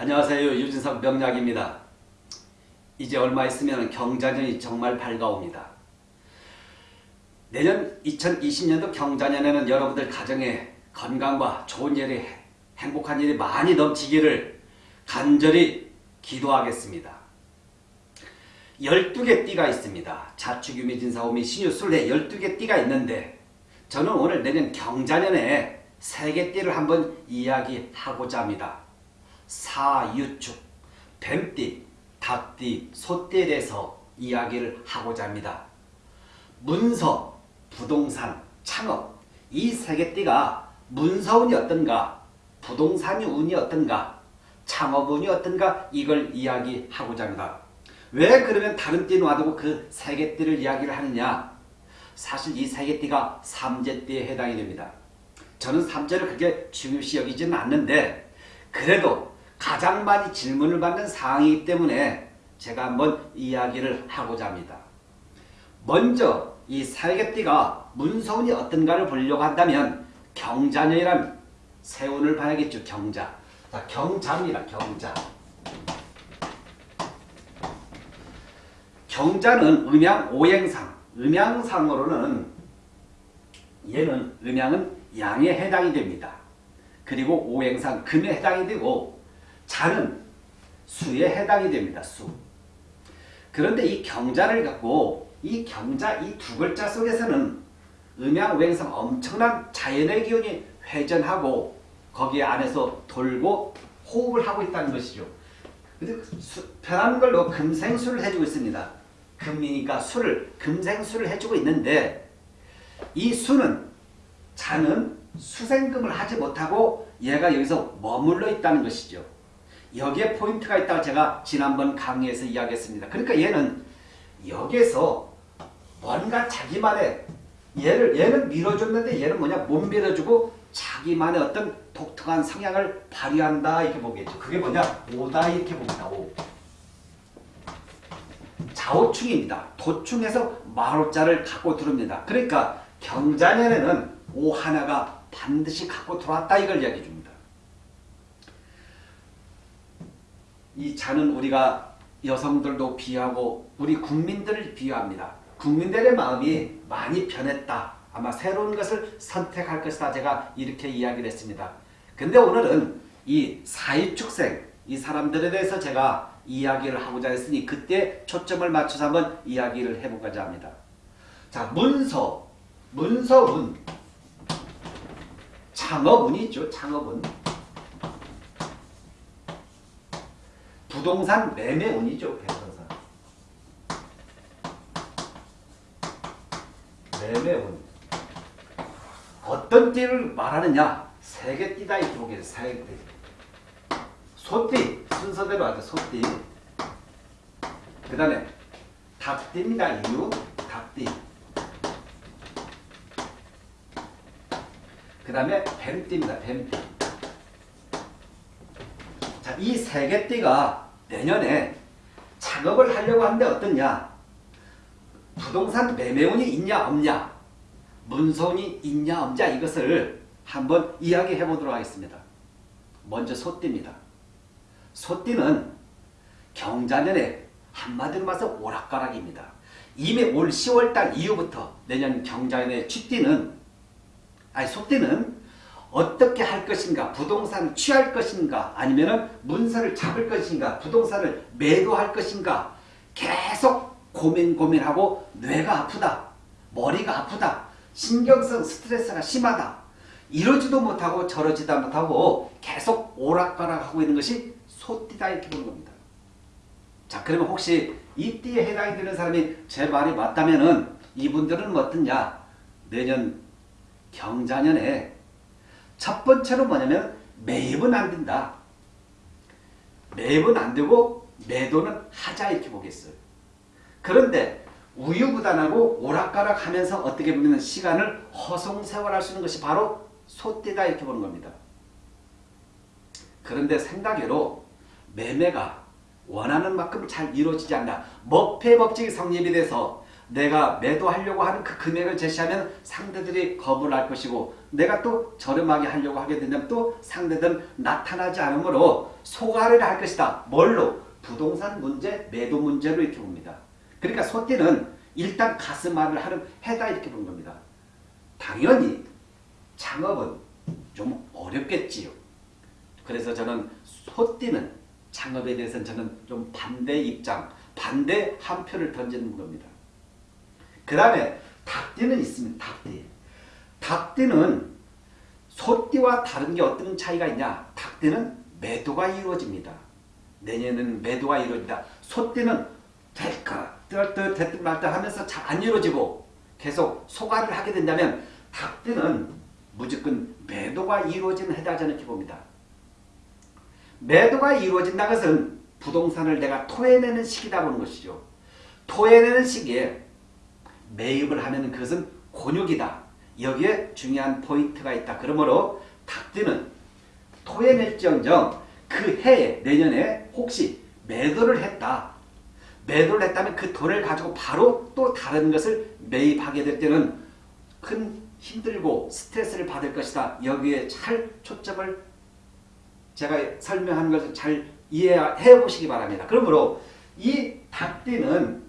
안녕하세요. 유진석 명약입니다. 이제 얼마 있으면 경자년이 정말 밝아옵니다. 내년 2020년도 경자년에는 여러분들 가정에 건강과 좋은 일이 행복한 일이 많이 넘치기를 간절히 기도하겠습니다. 12개 띠가 있습니다. 자축유미 진사오미 신유술래 12개 띠가 있는데 저는 오늘 내년 경자년에 3개 띠를 한번 이야기하고자 합니다. 사유축, 뱀띠, 닭띠, 소띠에 대해서 이야기를 하고자 합니다. 문서, 부동산, 창업 이 세 개 띠가 문서운이 어떤가, 부동산이 운이 어떤가, 창업운이 어떤가 이걸 이야기하고자 합니다. 왜 그러면 다른 띠 놔두고 그 세 개 띠를 이야기를 하느냐 사실 이 세 개 띠가 삼재띠에 해당이 됩니다. 저는 삼재를 그렇게 중요시 여기지는 않는데 그래도 가장 많이 질문을 받는 사항이기 때문에 제가 한번 이야기를 하고자 합니다. 먼저 이 살개띠가 문서운이 어떤가를 보려고 한다면 경자년이란 세운을 봐야겠죠. 경자. 자, 경자입니다. 경자. 경자는 음양 오행상. 음양상으로는 얘는 음양은 양에 해당이 됩니다. 그리고 오행상 금에 해당이 되고 자는 수에 해당이 됩니다. 수. 그런데 이 경자를 갖고 이 경자 이 두 글자 속에서는 음양오행상 엄청난 자연의 기운이 회전하고 거기에 안에서 돌고 호흡을 하고 있다는 것이죠. 편한 걸로 금생수를 해주고 있습니다. 금이니까 수를 금생수를 해주고 있는데 이 수는 자는 수생금을 하지 못하고 얘가 여기서 머물러 있다는 것이죠. 여기에 포인트가 있다고 제가 지난번 강의에서 이야기했습니다. 그러니까 얘는 여기에서 뭔가 자기만의 얘를 얘는 밀어줬는데 얘는 뭐냐 못 밀어주고 자기만의 어떤 독특한 성향을 발휘한다 이렇게 보겠죠. 그게 뭐냐 오다 이렇게 봅니다. 오. 좌우충입니다. 도충에서 마로자를 갖고 들어옵니다. 그러니까 경자년에는 오 하나가 반드시 갖고 들어왔다 이걸 이야기해 줍니다. 이 자는 우리가 여성들도 비하고 우리 국민들을 비유합니다. 국민들의 마음이 많이 변했다. 아마 새로운 것을 선택할 것이다. 제가 이렇게 이야기를 했습니다. 근데 오늘은 이 사회축생, 이 사람들에 대해서 제가 이야기를 하고자 했으니 그때 초점을 맞춰서 한번 이야기를 해보고자 합니다. 자, 문서, 문서운, 창업운이 있죠. 창업운. 부동산 매매운이죠. 부동산. 매매운. 어떤 띠를 말하느냐? 세개 띠다 이렇게 보겠습니다. 세 개. 소띠 순서대로 하죠. 소띠. 그 다음에 닭띠입니다. 유 닭띠. 그 다음에 뱀띠입니다. 뱀띠. 자, 이 세 개 띠가 내년에 작업을 하려고 하는데 어떻냐? 부동산 매매운이 있냐 없냐? 문서운이 있냐 없냐? 이것을 한번 이야기해 보도록 하겠습니다. 먼저 소띠입니다. 소띠는 경자년에 한마디로 말해서 오락가락입니다. 이미 올 10월달 이후부터 내년 경자년의 쥐띠는 아니 소띠는 어떻게 할 것인가 부동산을 취할 것인가 아니면 문서를 잡을 것인가 부동산을 매도할 것인가 계속 고민 고민하고 뇌가 아프다 머리가 아프다 신경성 스트레스가 심하다 이러지도 못하고 저러지도 못하고 계속 오락가락하고 있는 것이 소띠다 이렇게 보는 겁니다. 자 그러면 혹시 이 띠에 해당이 되는 사람이 제 말이 맞다면 이분들은 어떠냐 내년 경자년에 첫 번째로 뭐냐면 매입은 안 된다. 매입은 안 되고 매도는 하자 이렇게 보겠어요. 그런데 우유부단하고 오락가락 하면서 어떻게 보면 시간을 허송세월할 수 있는 것이 바로 소띠다 이렇게 보는 겁니다. 그런데 생각외로 매매가 원하는 만큼 잘 이루어지지 않나. 먹폐 법칙이 성립이 돼서 내가 매도하려고 하는 그 금액을 제시하면 상대들이 겁을 할 것이고 내가 또 저렴하게 하려고 하게 되면 또 상대들은 나타나지 않으므로 소가를 할 것이다. 뭘로? 부동산 문제, 매도 문제로 이렇게 봅니다. 그러니까 소띠는 일단 가슴앓이를 하는 해다 이렇게 본 겁니다. 당연히 창업은 좀 어렵겠지요. 그래서 저는 소띠는 창업에 대해서는 저는 좀 반대 입장, 반대 한 표를 던지는 겁니다. 그 다음에 닭띠는 있습니다. 닭띠. 닭띠는 소띠와 다른 게 어떤 차이가 있냐? 닭띠는 매도가 이루어집니다. 내년에는 매도가 이루어진다. 소띠는 될까? 뜰듯 됐든 말든 하면서 잘 안 이루어지고 계속 소가를 하게 된다면 닭띠는 무조건 매도가 이루어지는 해다 저는 이렇게 봅니다. 매도가 이루어진다는 것은 부동산을 내가 토해내는 시기다 보는 것이죠. 토해내는 시기에 매입을 하면 그것은 곤욕이다. 여기에 중요한 포인트가 있다. 그러므로 닭띠는 토해낼지언정 그 해에 내년에 혹시 매도를 했다. 매도를 했다면 그 돈을 가지고 바로 또 다른 것을 매입하게 될 때는 큰 힘들고 스트레스를 받을 것이다. 여기에 잘 초점을 제가 설명하는 것을 잘 이해해 보시기 바랍니다. 그러므로 이 닭띠는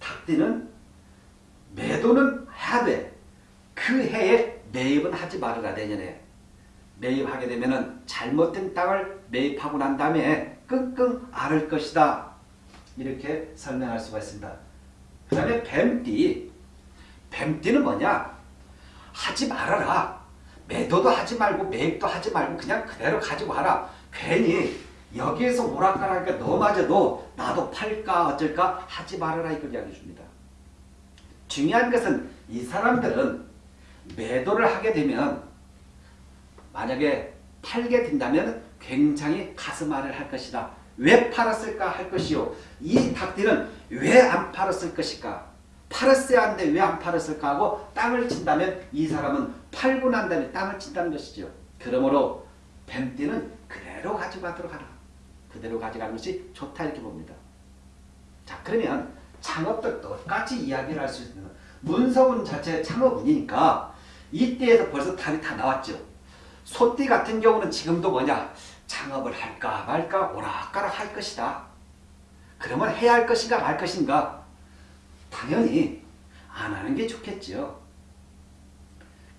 닭띠는 매도는 해야 돼. 그 해에 매입은 하지 말아라 내년에. 매입하게 되면 잘못된 땅을 매입하고 난 다음에 끙끙 앓을 것이다. 이렇게 설명할 수가 있습니다. 그 다음에 뱀띠. 뱀띠는 뭐냐? 하지 말아라. 매도도 하지 말고 매입도 하지 말고 그냥 그대로 가지고 와라. 괜히 여기에서 오락가락하니까 너마저도 나도 팔까 어쩔까 하지 말아라 이걸 이야기해 줍니다. 중요한 것은 이 사람들은 매도를 하게 되면 만약에 팔게 된다면 굉장히 가슴앓이를 할 것이다. 왜 팔았을까 할 것이요. 이 닭들은 왜 안 팔았을 것일까? 팔았어야 하는데 왜 안 팔았을까 하고 땅을 친다면 이 사람은 팔고 난 다음에 땅을 친다는 것이죠. 그러므로 뱀띠는 그대로 가져가도록 하라. 그대로 가져가는 것이 좋다 이렇게 봅니다. 자 그러면 창업도 똑같이 이야기를 할 수 있는 문서운 자체 창업운이니까 이때에서 벌써 답이 다 나왔죠. 소띠 같은 경우는 지금도 뭐냐 창업을 할까 말까 오락가락 할 것이다. 그러면 해야 할 것인가 말 것인가 당연히 안 하는 게 좋겠죠.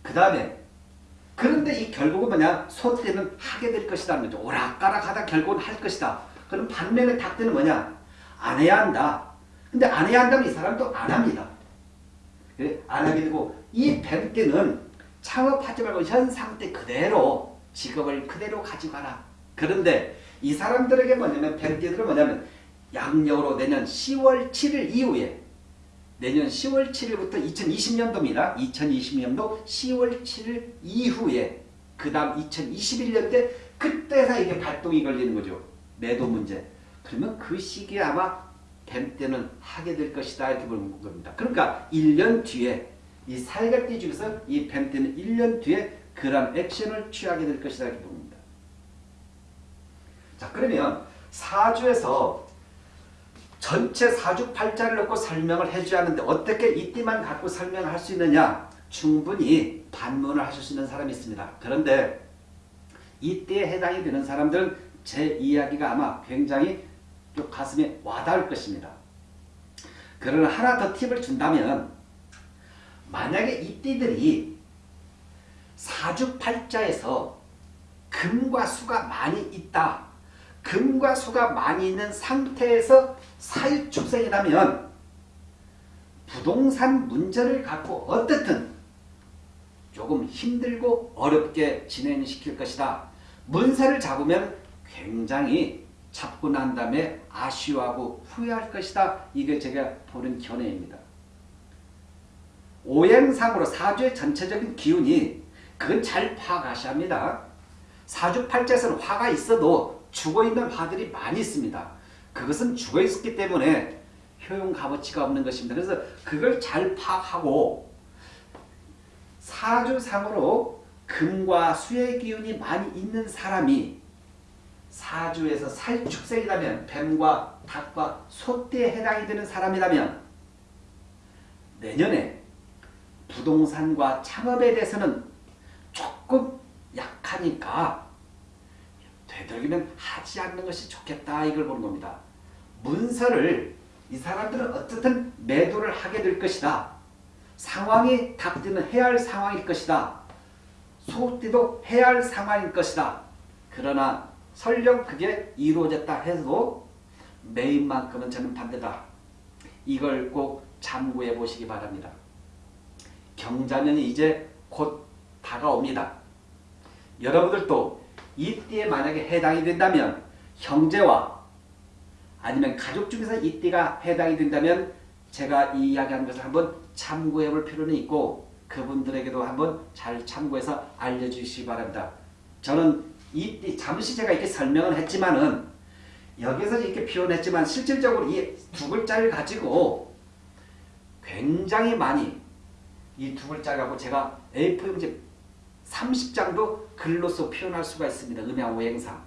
그 다음에 그런데 이 결국은 뭐냐 소띠는 하게 될 것이다. 오락가락 하다 결국은 할 것이다. 그럼 반면에 닭띠는 뭐냐 안 해야 한다. 근데 안 해야 한다면 이 사람도 안 합니다. 안 하게 되고 이 뱀띠는 창업하지 말고 현 상태 그대로 직업을 그대로 가져가라. 그런데 이 사람들에게 뭐냐면 뱀띠들은 뭐냐면 양력으로 내년 10월 7일 이후에 내년 10월 7일부터 2020년도입니다. 2020년도 10월 7일 이후에 그 다음 2021년 때 그때서 이게 발동이 걸리는 거죠. 매도 문제. 그러면 그 시기에 아마 뱀 때는 하게 될 것이다 이렇게 보는 겁니다. 그러니까 1년 뒤에 이 살갑기 중에서 이 뱀 때는 1년 뒤에 그런 액션을 취하게 될 것이다 이렇게 봅니다. 자 그러면 사주에서 전체 사주팔자를 넣고 설명을 해줘야 하는데 어떻게 이띠만 갖고 설명을 할수 있느냐 충분히 반문을 하실 수 있는 사람이 있습니다. 그런데 이때에 해당이 되는 사람들은 제 이야기가 아마 굉장히 또 가슴에 와닿을 것입니다. 그러나 하나 더 팁을 준다면 만약에 이 띠들이 사주팔자에서 금과 수가 많이 있다. 금과 수가 많이 있는 상태에서 사유축생이라면 부동산 문제를 갖고 어떻든 조금 힘들고 어렵게 진행시킬 것이다. 문세를 잡으면 굉장히 잡고 난 다음에 아쉬워하고 후회할 것이다. 이게 제가 보는 견해입니다. 오행상으로 사주의 전체적인 기운이 그건 잘 파악하셔야 합니다. 사주팔자에서는 화가 있어도 죽어있는 화들이 많이 있습니다. 그것은 죽어있었기 때문에 효용 값어치가 없는 것입니다. 그래서 그걸 잘 파악하고 사주상으로 금과 수의 기운이 많이 있는 사람이 사주에서 살축생이라면 뱀과 닭과 소띠에 해당이 되는 사람이라면 내년에 부동산과 창업에 대해서는 조금 약하니까 되도록이면 하지 않는 것이 좋겠다 이걸 보는 겁니다. 문서를 이 사람들은 어떻든 매도를 하게 될 것이다. 상황이 닥치는 해야 할 상황일 것이다. 소띠도 해야 할 상황일 것이다. 그러나 설령 그게 이루어졌다 해도 매인만큼은 저는 반대다. 이걸 꼭 참고해 보시기 바랍니다. 경자년이 이제 곧 다가옵니다. 여러분들도 이띠에 만약에 해당이 된다면 형제와 아니면 가족 중에서 이띠가 해당이 된다면 제가 이 이야기한 것을 한번 참고해 볼 필요는 있고 그분들에게도 한번 잘 참고해서 알려주시기 바랍니다. 저는 이띠 잠시 제가 이렇게 설명을 했지만은 여기서 이렇게 표현했지만 실질적으로 이 두 글자를 가지고 굉장히 많이 이 두 글자를 갖고 제가 A4 용지 30장도 글로써 표현할 수가 있습니다. 음양 오행상.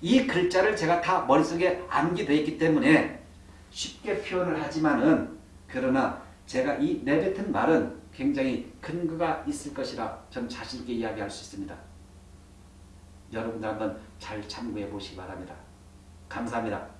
이 글자를 제가 다 머릿속에 암기되어 있기 때문에 쉽게 표현을 하지만은 그러나 제가 이 내뱉은 말은 굉장히 근거가 있을 것이라 전 자신있게 이야기할 수 있습니다. 여러분들 한번 잘 참고해 보시기 바랍니다. 감사합니다.